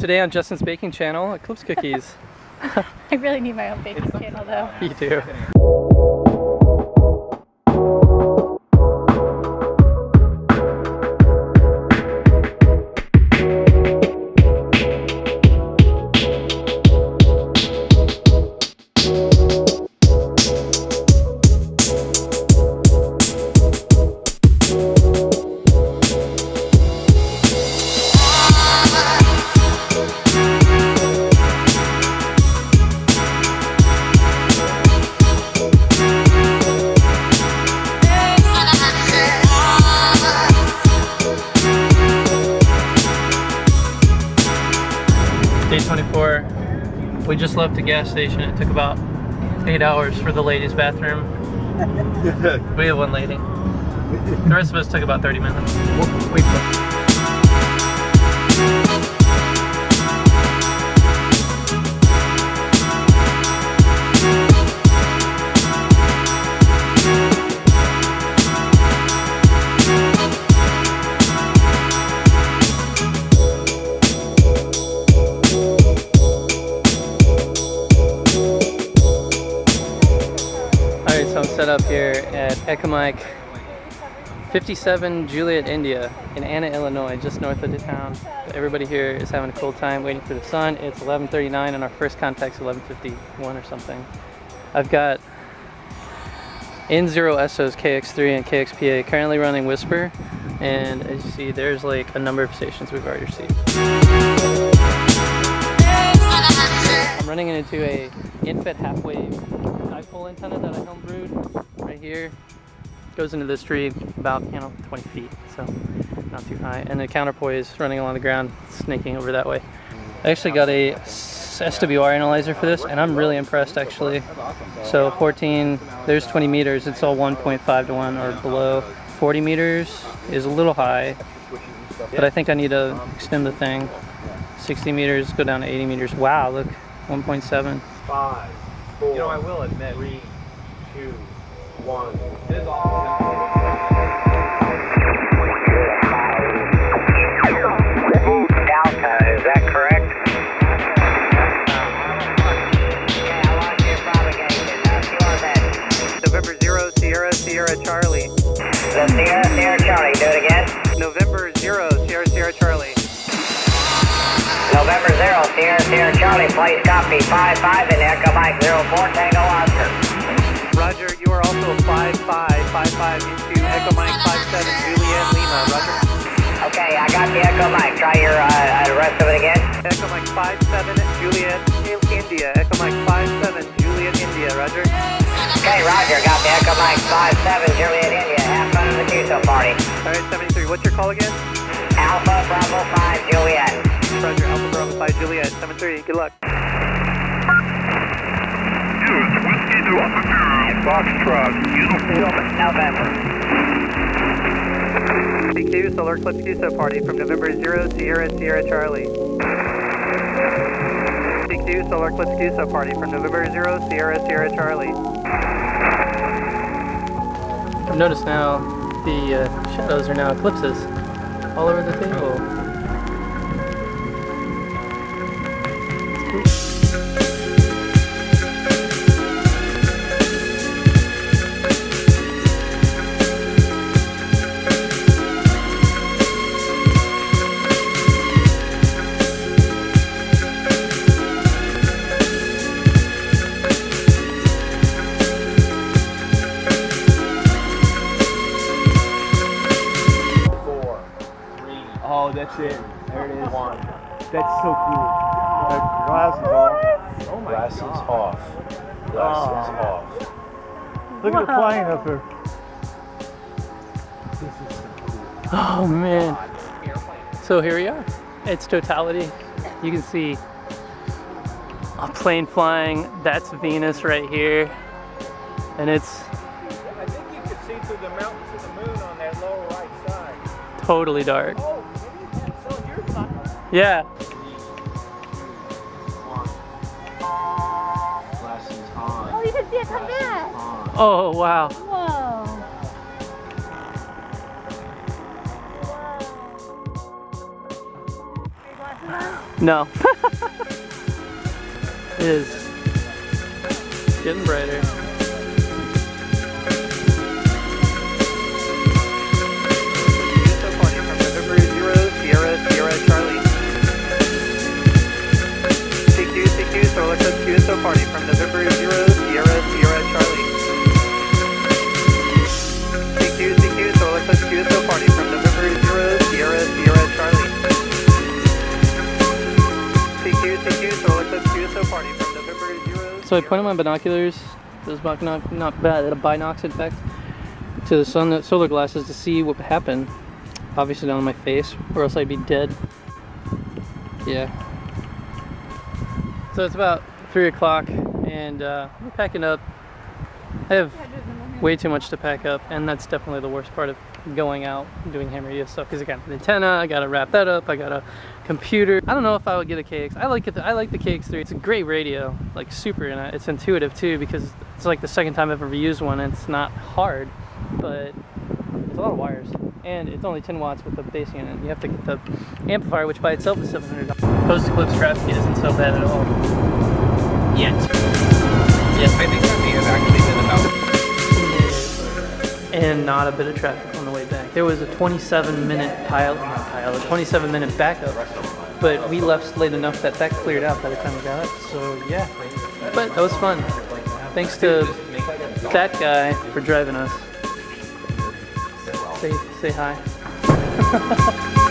Today on Justin's Baking Channel, Eclipse Cookies. I really need my own baking channel though. you do. We just left the gas station. It took about eight hours for the ladies' bathroom. we have one lady. The rest of us took about 30 minutes. Set up here at Echo Mike 57 Juliet, India in Anna, Illinois, just north of the town. Everybody here is having a cool time waiting for the sun. It's 11.39 and our first contact's 11.51 or something. I've got N0 Essos KX3 and KXPA currently running WSPR and as you see there's like a number of stations we've already received. I'm running into a end-fed half wave dipole antenna that I homebrewed right here. Goes into this tree about, you know, 20 feet, so not too high. And the counterpoise running along the ground, snaking over that way. I actually got a SWR analyzer for this, and I'm really impressed actually. So 14, there's 20 meters, it's all 1.5 to 1 or below. 40 meters is a little high, but I think I need to extend the thing. 60 meters, go down to 80 meters. Wow, look, 1.7. five, four, You know, I will admit, three, two, one. It is awesome. Delta, is that correct? November Zero Sierra Sierra Charlie. The Sierra November 0, Sierra Sierra Charlie, please copy 5-5 in Echo Mike 04 Tango Oscar. Roger, you are also 5555 into Echo Mike 57 Juliet Lima. Roger. Okay, I got the Echo Mike. Try your uh, uh, rest of it again. Echo Mike 57 Juliet India. Echo Mike 57 Juliet India. Roger. Okay, Roger, got the Echo Mike 57 Juliet India. Have fun at the QSO party. All right, 73. What's your call again? Alpha Juliet. 73. Good luck. November. CQ Solar Eclipse QSO party from November 0 Sierra Sierra Charlie. CQ Solar Eclipse QSO party from November 0 Sierra Sierra Charlie. I've noticed now the uh, shadows are now eclipses all over the table. Oh, that's it. There it is. That's so cool. Glasses off. Oh my Glasses off. Glasses Oh. off. Look at the plane up there. Oh man. So here we are. It's totality. You can see a plane flying. That's Venus right here. And it's I think you could see through the mountains of the moon on that lower right side. totally dark. Oh, maybe that's so you're. Yeah. Oh, you can come back. Oh wow. Whoa. Your glasses on? No. it is getting brighter. So I pointed my binoculars, those binoc not bad, binocs in fact, to the sun solar glasses to see what happened. Obviously not on my face, or else I'd be dead. Yeah. So it's about three o'clock, and uh, we're packing up. I have way too much to pack up, and that's definitely the worst part of going out doing ham radio stuff. Because I got an antenna, I gotta wrap that up, I got a computer. I don't know if I would get a KX. I like it. I like the KX3. It's a great radio, like super, and it's intuitive too because it's like the second time I've ever used one. And it's not hard, but it's a lot of wires, and it's only 10 watts with the base unit. You have to get the amplifier, which by itself is 700. Post Eclipse traffic isn't so bad at all. Yet. Yes. I think that may have actually been about and not a bit of traffic on the way back. There was a 27 minute pile, pile, a 27 minute backup, but we left late enough that that cleared out by the time we got up. So yeah, but that was fun. Thanks to that guy for driving us. Say say hi.